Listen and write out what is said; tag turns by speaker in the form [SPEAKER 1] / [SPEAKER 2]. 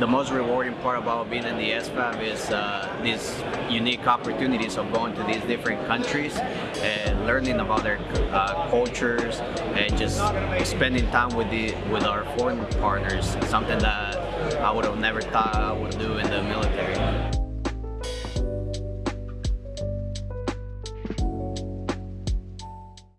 [SPEAKER 1] the most rewarding part about being in the SFAB is uh, these unique opportunities of going to these different countries and learning about their uh, cultures and just spending time with the with our foreign partners. Something that I would have never thought I would do in the